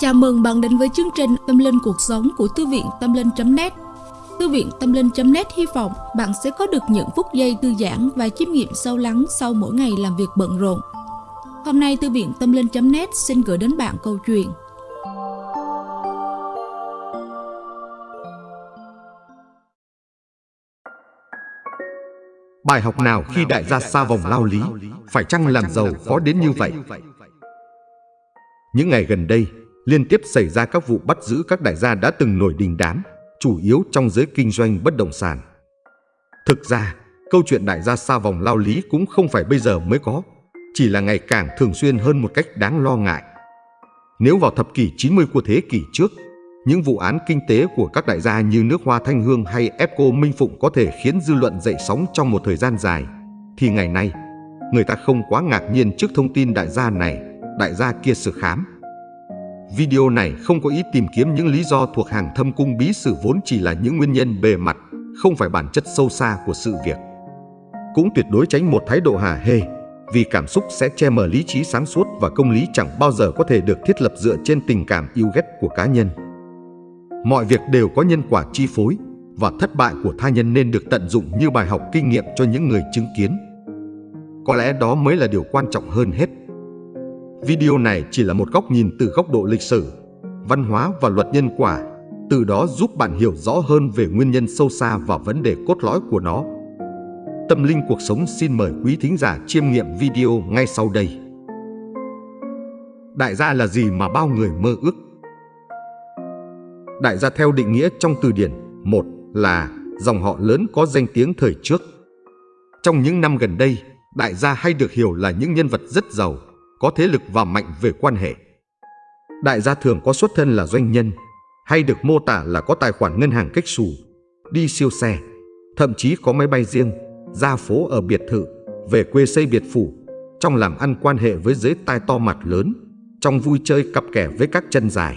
Chào mừng bạn đến với chương trình Tâm Linh Cuộc Sống của Thư viện Tâm Linh.net Thư viện Tâm Linh.net hy vọng bạn sẽ có được những phút giây thư giãn và chiêm nghiệm sâu lắng sau mỗi ngày làm việc bận rộn. Hôm nay Thư viện Tâm Linh.net xin gửi đến bạn câu chuyện Bài học nào khi đại gia xa vòng lao lý, phải chăng làm giàu khó đến như vậy? Những ngày gần đây, liên tiếp xảy ra các vụ bắt giữ các đại gia đã từng nổi đình đám, chủ yếu trong giới kinh doanh bất động sản. Thực ra, câu chuyện đại gia xa vòng lao lý cũng không phải bây giờ mới có, chỉ là ngày càng thường xuyên hơn một cách đáng lo ngại. Nếu vào thập kỷ 90 của thế kỷ trước, những vụ án kinh tế của các đại gia như nước hoa Thanh Hương hay Epco Minh Phụng có thể khiến dư luận dậy sóng trong một thời gian dài, thì ngày nay, người ta không quá ngạc nhiên trước thông tin đại gia này, đại gia kia sự khám. Video này không có ý tìm kiếm những lý do thuộc hàng thâm cung bí sử vốn chỉ là những nguyên nhân bề mặt, không phải bản chất sâu xa của sự việc. Cũng tuyệt đối tránh một thái độ hà hê, vì cảm xúc sẽ che mờ lý trí sáng suốt và công lý chẳng bao giờ có thể được thiết lập dựa trên tình cảm yêu ghét của cá nhân. Mọi việc đều có nhân quả chi phối và thất bại của tha nhân nên được tận dụng như bài học kinh nghiệm cho những người chứng kiến. Có lẽ đó mới là điều quan trọng hơn hết. Video này chỉ là một góc nhìn từ góc độ lịch sử, văn hóa và luật nhân quả, từ đó giúp bạn hiểu rõ hơn về nguyên nhân sâu xa và vấn đề cốt lõi của nó. Tâm linh cuộc sống xin mời quý thính giả chiêm nghiệm video ngay sau đây. Đại gia là gì mà bao người mơ ước? Đại gia theo định nghĩa trong từ điển, một là dòng họ lớn có danh tiếng thời trước. Trong những năm gần đây, đại gia hay được hiểu là những nhân vật rất giàu, có thế lực và mạnh về quan hệ. Đại gia thường có xuất thân là doanh nhân, hay được mô tả là có tài khoản ngân hàng cách xù, đi siêu xe, thậm chí có máy bay riêng, ra phố ở biệt thự, về quê xây biệt phủ, trong làm ăn quan hệ với giới tai to mặt lớn, trong vui chơi cặp kè với các chân dài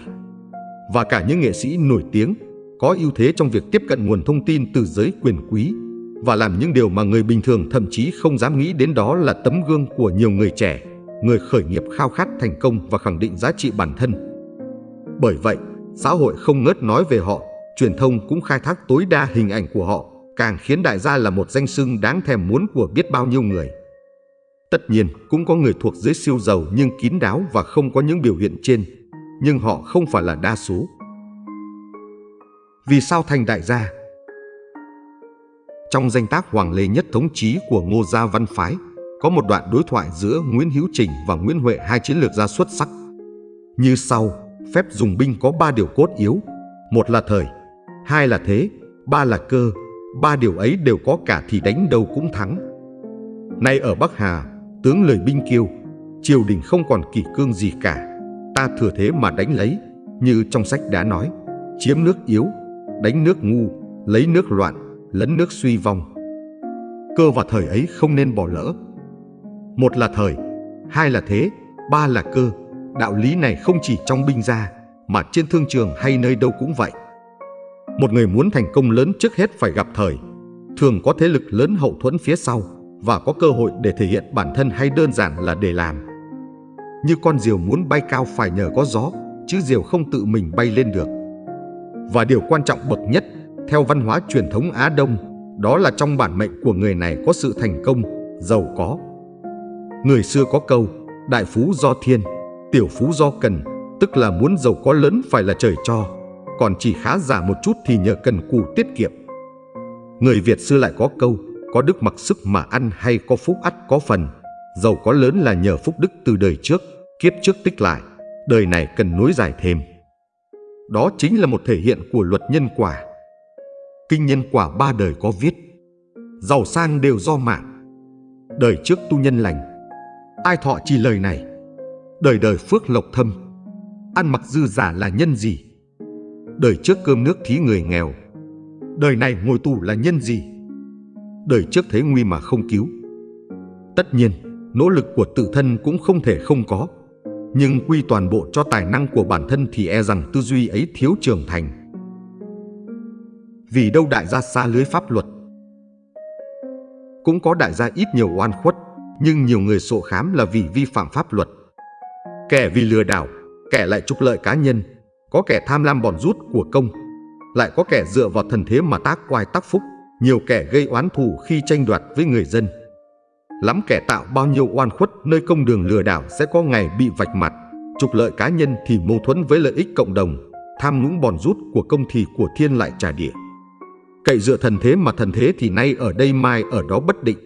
và cả những nghệ sĩ nổi tiếng có ưu thế trong việc tiếp cận nguồn thông tin từ giới quyền quý và làm những điều mà người bình thường thậm chí không dám nghĩ đến đó là tấm gương của nhiều người trẻ, người khởi nghiệp khao khát thành công và khẳng định giá trị bản thân. Bởi vậy, xã hội không ngớt nói về họ, truyền thông cũng khai thác tối đa hình ảnh của họ, càng khiến đại gia là một danh xưng đáng thèm muốn của biết bao nhiêu người. Tất nhiên, cũng có người thuộc giới siêu giàu nhưng kín đáo và không có những biểu hiện trên, nhưng họ không phải là đa số. Vì sao thành đại gia? Trong danh tác Hoàng Lê Nhất Thống Chí của Ngô Gia Văn Phái, có một đoạn đối thoại giữa Nguyễn Hữu Trình và Nguyễn Huệ hai chiến lược gia xuất sắc. Như sau, phép dùng binh có ba điều cốt yếu. Một là thời, hai là thế, ba là cơ. Ba điều ấy đều có cả thì đánh đâu cũng thắng. Nay ở Bắc Hà, tướng lời binh kiêu, triều đình không còn kỷ cương gì cả ta thừa thế mà đánh lấy, như trong sách đã nói, chiếm nước yếu, đánh nước ngu, lấy nước loạn, lấn nước suy vong. Cơ và thời ấy không nên bỏ lỡ. Một là thời, hai là thế, ba là cơ. Đạo lý này không chỉ trong binh gia, mà trên thương trường hay nơi đâu cũng vậy. Một người muốn thành công lớn trước hết phải gặp thời, thường có thế lực lớn hậu thuẫn phía sau và có cơ hội để thể hiện bản thân hay đơn giản là để làm như con diều muốn bay cao phải nhờ có gió, chứ diều không tự mình bay lên được. Và điều quan trọng bậc nhất, theo văn hóa truyền thống Á Đông, đó là trong bản mệnh của người này có sự thành công, giàu có. Người xưa có câu, đại phú do thiên, tiểu phú do cần, tức là muốn giàu có lớn phải là trời cho, còn chỉ khá giả một chút thì nhờ cần cù tiết kiệm. Người Việt xưa lại có câu, có đức mặc sức mà ăn hay có phúc ắt có phần, giàu có lớn là nhờ phúc đức từ đời trước, kiếp trước tích lại, đời này cần nối dài thêm. Đó chính là một thể hiện của luật nhân quả. Kinh nhân quả ba đời có viết, giàu sang đều do mạng. Đời trước tu nhân lành, ai thọ chỉ lời này, đời đời phước lộc thâm, ăn mặc dư giả là nhân gì? Đời trước cơm nước thí người nghèo, đời này ngồi tù là nhân gì? Đời trước thấy nguy mà không cứu. Tất nhiên, nỗ lực của tự thân cũng không thể không có. Nhưng quy toàn bộ cho tài năng của bản thân thì e rằng tư duy ấy thiếu trưởng thành. Vì đâu đại gia xa lưới pháp luật. Cũng có đại gia ít nhiều oan khuất, nhưng nhiều người sổ khám là vì vi phạm pháp luật. Kẻ vì lừa đảo, kẻ lại trục lợi cá nhân, có kẻ tham lam bòn rút của công, lại có kẻ dựa vào thần thế mà tác quài tác phúc, nhiều kẻ gây oán thù khi tranh đoạt với người dân. Lắm kẻ tạo bao nhiêu oan khuất nơi công đường lừa đảo sẽ có ngày bị vạch mặt, trục lợi cá nhân thì mâu thuẫn với lợi ích cộng đồng, tham nhũng bòn rút của công thì của thiên lại trả địa. Cậy dựa thần thế mà thần thế thì nay ở đây mai ở đó bất định,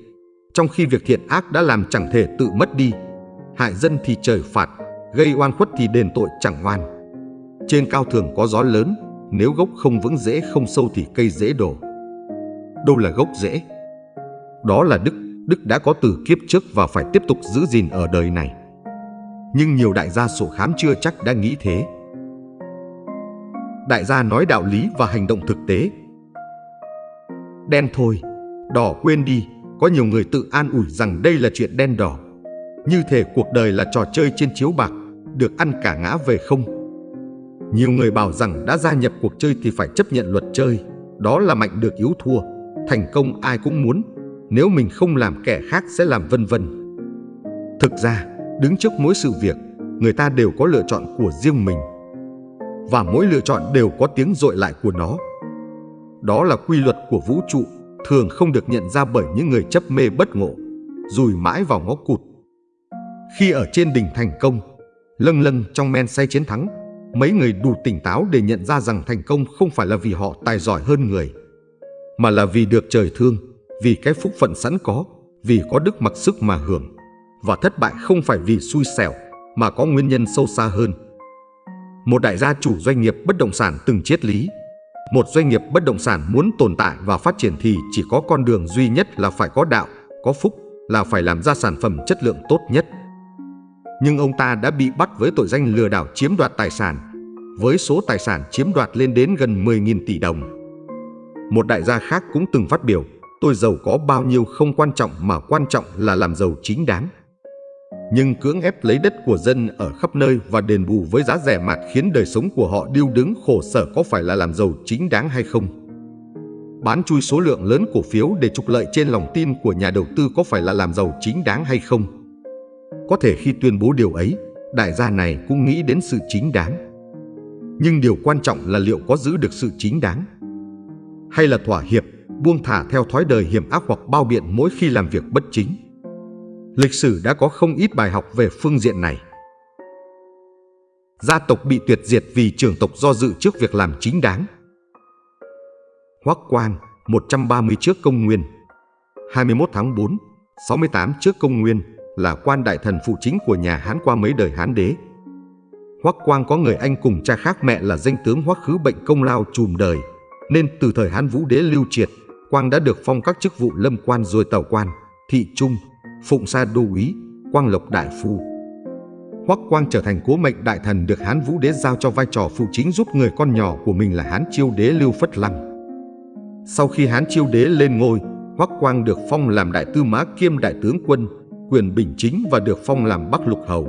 trong khi việc thiện ác đã làm chẳng thể tự mất đi, hại dân thì trời phạt, gây oan khuất thì đền tội chẳng oan. Trên cao thường có gió lớn, nếu gốc không vững rễ không sâu thì cây dễ đổ. Đâu là gốc rễ? Đó là đức, đức đã có từ kiếp trước và phải tiếp tục giữ gìn ở đời này. Nhưng nhiều đại gia sổ khám chưa chắc đã nghĩ thế. Đại gia nói đạo lý và hành động thực tế. Đen thôi, đỏ quên đi, có nhiều người tự an ủi rằng đây là chuyện đen đỏ. Như thể cuộc đời là trò chơi trên chiếu bạc, được ăn cả ngã về không. Nhiều người bảo rằng đã gia nhập cuộc chơi thì phải chấp nhận luật chơi, đó là mạnh được yếu thua, thành công ai cũng muốn, nếu mình không làm kẻ khác sẽ làm vân vân. Thực ra, đứng trước mỗi sự việc, người ta đều có lựa chọn của riêng mình. Và mỗi lựa chọn đều có tiếng dội lại của nó. Đó là quy luật của vũ trụ, thường không được nhận ra bởi những người chấp mê bất ngộ, rùi mãi vào ngõ cụt. Khi ở trên đỉnh thành công, lâng lâng trong men say chiến thắng, mấy người đủ tỉnh táo để nhận ra rằng thành công không phải là vì họ tài giỏi hơn người, mà là vì được trời thương, vì cái phúc phận sẵn có, vì có đức mặc sức mà hưởng. Và thất bại không phải vì xui xẻo, mà có nguyên nhân sâu xa hơn. Một đại gia chủ doanh nghiệp bất động sản từng triết lý. Một doanh nghiệp bất động sản muốn tồn tại và phát triển thì chỉ có con đường duy nhất là phải có đạo, có phúc, là phải làm ra sản phẩm chất lượng tốt nhất nhưng ông ta đã bị bắt với tội danh lừa đảo chiếm đoạt tài sản, với số tài sản chiếm đoạt lên đến gần 10.000 tỷ đồng. Một đại gia khác cũng từng phát biểu, tôi giàu có bao nhiêu không quan trọng mà quan trọng là làm giàu chính đáng. Nhưng cưỡng ép lấy đất của dân ở khắp nơi và đền bù với giá rẻ mạt khiến đời sống của họ điêu đứng khổ sở có phải là làm giàu chính đáng hay không? Bán chui số lượng lớn cổ phiếu để trục lợi trên lòng tin của nhà đầu tư có phải là làm giàu chính đáng hay không? Có thể khi tuyên bố điều ấy, đại gia này cũng nghĩ đến sự chính đáng. Nhưng điều quan trọng là liệu có giữ được sự chính đáng? Hay là thỏa hiệp, buông thả theo thói đời hiểm ác hoặc bao biện mỗi khi làm việc bất chính? Lịch sử đã có không ít bài học về phương diện này. Gia tộc bị tuyệt diệt vì trưởng tộc do dự trước việc làm chính đáng. Hoắc Quang, 130 trước công nguyên, 21 tháng 4, 68 trước công nguyên, là quan đại thần phụ chính của nhà Hán qua mấy đời Hán đế. Hoắc Quang có người anh cùng cha khác mẹ là danh tướng Hoắc Khứ bệnh công lao trùm đời, nên từ thời Hán Vũ đế lưu triệt, Quang đã được phong các chức vụ lâm quan rồi tàu quan, thị trung, phụng sa đô úy, quang lộc đại phu. Hoắc Quang trở thành cố mệnh đại thần được Hán Vũ đế giao cho vai trò phụ chính giúp người con nhỏ của mình là Hán Chiêu đế Lưu Phất Lăng. Sau khi Hán Chiêu đế lên ngôi, Hoắc Quang được phong làm đại tư mã kiêm đại tướng quân, quyền bình chính và được phong làm Bắc Lục Hầu.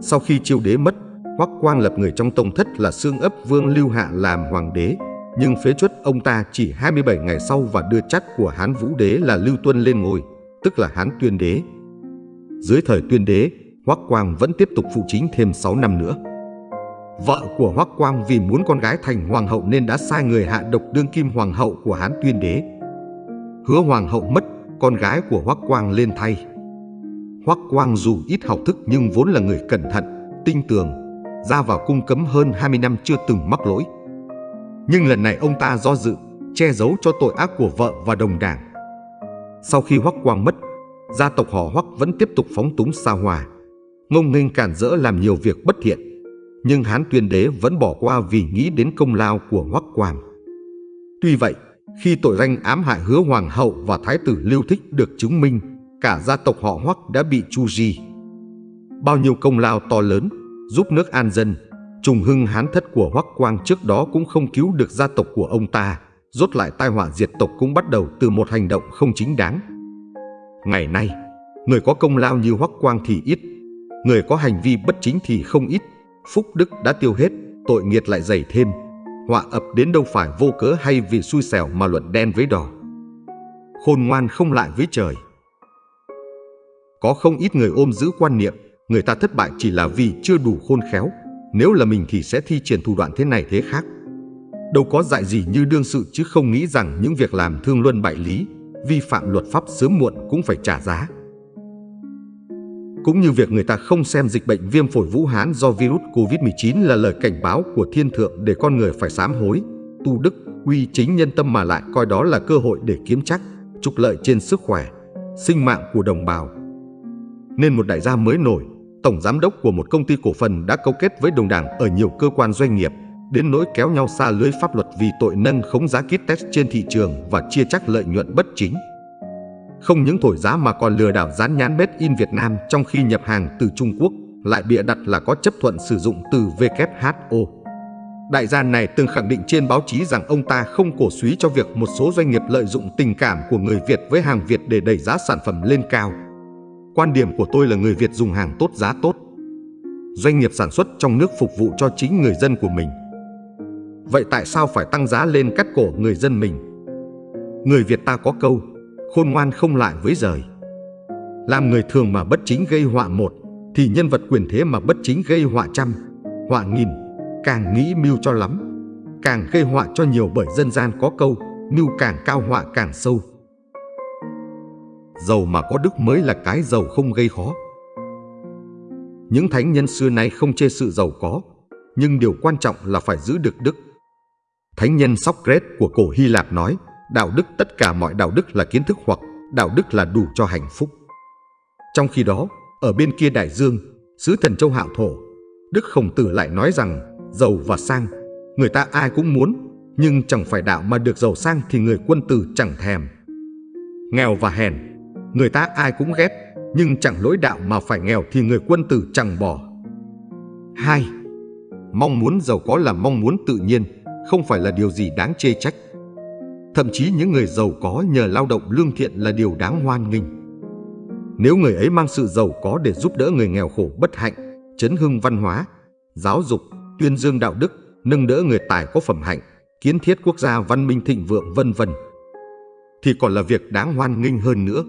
Sau khi chiêu đế mất, Hoắc Quang lập người trong tông thất là xương ấp Vương Lưu Hạ làm hoàng đế, nhưng phế chuất ông ta chỉ 27 ngày sau và đưa chắt của Hán Vũ đế là Lưu Tuân lên ngôi, tức là Hán Tuyên đế. Dưới thời Tuyên đế, Hoắc Quang vẫn tiếp tục phụ chính thêm 6 năm nữa. Vợ của Hoắc Quang vì muốn con gái thành hoàng hậu nên đã sai người hạ độc đương kim hoàng hậu của Hán Tuyên đế. Hứa hoàng hậu mất, con gái của Hoắc Quang lên thay. Hoắc Quang dù ít học thức nhưng vốn là người cẩn thận, tinh tường, ra vào cung cấm hơn 20 năm chưa từng mắc lỗi. Nhưng lần này ông ta do dự, che giấu cho tội ác của vợ và đồng đảng. Sau khi Hoắc Quang mất, gia tộc họ Hoắc vẫn tiếp tục phóng túng xa hòa, ngông nghênh cản rỡ làm nhiều việc bất thiện. Nhưng Hán Tuyên Đế vẫn bỏ qua vì nghĩ đến công lao của Hoắc Quang. Tuy vậy, khi tội danh ám hại hứa hoàng hậu và thái tử Lưu Thích được chứng minh, cả gia tộc họ Hoắc đã bị chu di. Bao nhiêu công lao to lớn, giúp nước an dân, trùng hưng hán thất của Hoắc Quang trước đó cũng không cứu được gia tộc của ông ta, rốt lại tai họa diệt tộc cũng bắt đầu từ một hành động không chính đáng. Ngày nay, người có công lao như Hoắc Quang thì ít, người có hành vi bất chính thì không ít, phúc đức đã tiêu hết, tội nghiệt lại dày thêm, họa ập đến đâu phải vô cớ hay vì xui xẻo mà luận đen với đỏ. Khôn ngoan không lại với trời. Có không ít người ôm giữ quan niệm người ta thất bại chỉ là vì chưa đủ khôn khéo, Nếu là mình thì sẽ thi triển thủ đoạn thế này thế khác. Đâu có dại gì như đương sự chứ không nghĩ rằng những việc làm thương luân bại lý, vi phạm luật pháp sớm muộn cũng phải trả giá. Cũng như việc người ta không xem dịch bệnh viêm phổi Vũ Hán do virus Covid-19 là lời cảnh báo của thiên thượng để con người phải sám hối, tu đức, quy chính nhân tâm mà lại coi đó là cơ hội để kiếm chắc, trục lợi trên sức khỏe, sinh mạng của đồng bào. Nên một đại gia mới nổi, tổng giám đốc của một công ty cổ phần đã câu kết với đồng đảng ở nhiều cơ quan doanh nghiệp, đến nỗi kéo nhau xa lưới pháp luật vì tội nâng khống giá kit test trên thị trường và chia chắc lợi nhuận bất chính. Không những thổi giá mà còn lừa đảo dán nhãn Made in Việt Nam trong khi nhập hàng từ Trung Quốc, lại bịa đặt là có chấp thuận sử dụng từ WHO. Đại gia này từng khẳng định trên báo chí rằng ông ta không cổ suý cho việc một số doanh nghiệp lợi dụng tình cảm của người Việt với hàng Việt để đẩy giá sản phẩm lên cao. Quan điểm của tôi là người Việt dùng hàng tốt giá tốt. Doanh nghiệp sản xuất trong nước phục vụ cho chính người dân của mình. Vậy tại sao phải tăng giá lên cắt cổ người dân mình? Người Việt ta có câu, khôn ngoan không lại với rời. Làm người thường mà bất chính gây họa một, thì nhân vật quyền thế mà bất chính gây họa trăm, họa nghìn, càng nghĩ mưu cho lắm, càng gây họa cho nhiều bởi dân gian có câu, mưu càng cao họa càng sâu. Giàu mà có đức mới là cái giàu không gây khó. Những thánh nhân xưa nay không chê sự giàu có, nhưng điều quan trọng là phải giữ được đức. Thánh nhân Socrates của cổ Hy Lạp nói, đạo đức tất cả mọi đạo đức là kiến thức hoặc đạo đức là đủ cho hạnh phúc. Trong khi đó, ở bên kia đại dương, sứ thần châu hạo thổ, Đức Khổng Tử lại nói rằng giàu và sang, người ta ai cũng muốn, nhưng chẳng phải đạo mà được giàu sang thì người quân tử chẳng thèm. Nghèo và hèn, người ta ai cũng ghét, nhưng chẳng lỗi đạo mà phải nghèo thì người quân tử chẳng bỏ. 2. Mong muốn giàu có là mong muốn tự nhiên, không phải là điều gì đáng chê trách. Thậm chí những người giàu có nhờ lao động lương thiện là điều đáng hoan nghênh. Nếu người ấy mang sự giàu có để giúp đỡ người nghèo khổ bất hạnh, chấn hưng văn hóa, giáo dục, tuyên dương đạo đức, nâng đỡ người tài có phẩm hạnh, kiến thiết quốc gia văn minh thịnh vượng vân vân thì còn là việc đáng hoan nghênh hơn nữa.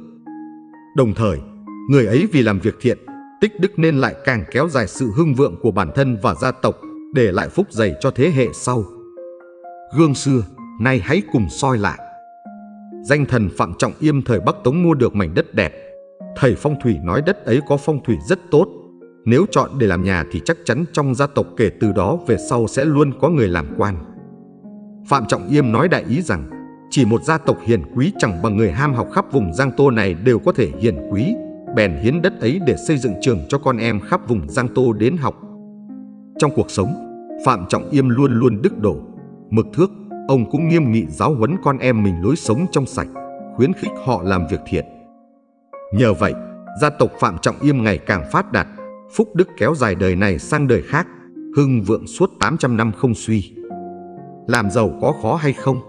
Đồng thời, người ấy vì làm việc thiện, tích đức nên lại càng kéo dài sự hưng vượng của bản thân và gia tộc, để lại phúc dày cho thế hệ sau. Gương xưa, nay hãy cùng soi lại. Danh thần Phạm Trọng Yêm thời Bắc Tống mua được mảnh đất đẹp. Thầy phong thủy nói đất ấy có phong thủy rất tốt. Nếu chọn để làm nhà thì chắc chắn trong gia tộc kể từ đó về sau sẽ luôn có người làm quan. Phạm Trọng Yêm nói đại ý rằng chỉ một gia tộc hiền quý chẳng bằng người ham học khắp vùng Giang Tô này đều có thể hiền quý, bèn hiến đất ấy để xây dựng trường cho con em khắp vùng Giang Tô đến học. Trong cuộc sống, Phạm Trọng Yêm luôn luôn đức độ, mực thước, ông cũng nghiêm nghị giáo huấn con em mình lối sống trong sạch, khuyến khích họ làm việc thiện. Nhờ vậy, gia tộc Phạm Trọng Yêm ngày càng phát đạt, phúc đức kéo dài đời này sang đời khác, hưng vượng suốt 800 năm không suy. Làm giàu có khó hay không?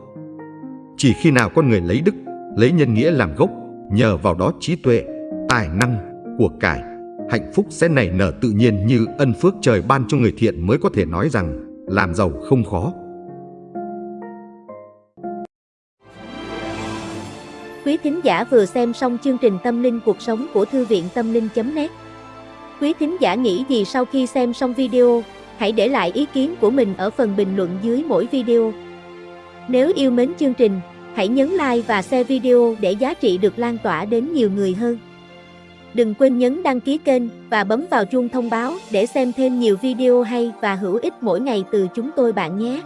Chỉ khi nào con người lấy đức, lấy nhân nghĩa làm gốc, nhờ vào đó trí tuệ, tài năng, của cải, hạnh phúc sẽ nảy nở tự nhiên như ân phước trời ban cho người thiện mới có thể nói rằng làm giàu không khó. Quý thính giả vừa xem xong chương trình Tâm linh cuộc sống của Thư viện Tâm linh.net Quý thính giả nghĩ gì sau khi xem xong video, hãy để lại ý kiến của mình ở phần bình luận dưới mỗi video. Nếu yêu mến chương trình, hãy nhấn like và share video để giá trị được lan tỏa đến nhiều người hơn. Đừng quên nhấn đăng ký kênh và bấm vào chuông thông báo để xem thêm nhiều video hay và hữu ích mỗi ngày từ chúng tôi bạn nhé.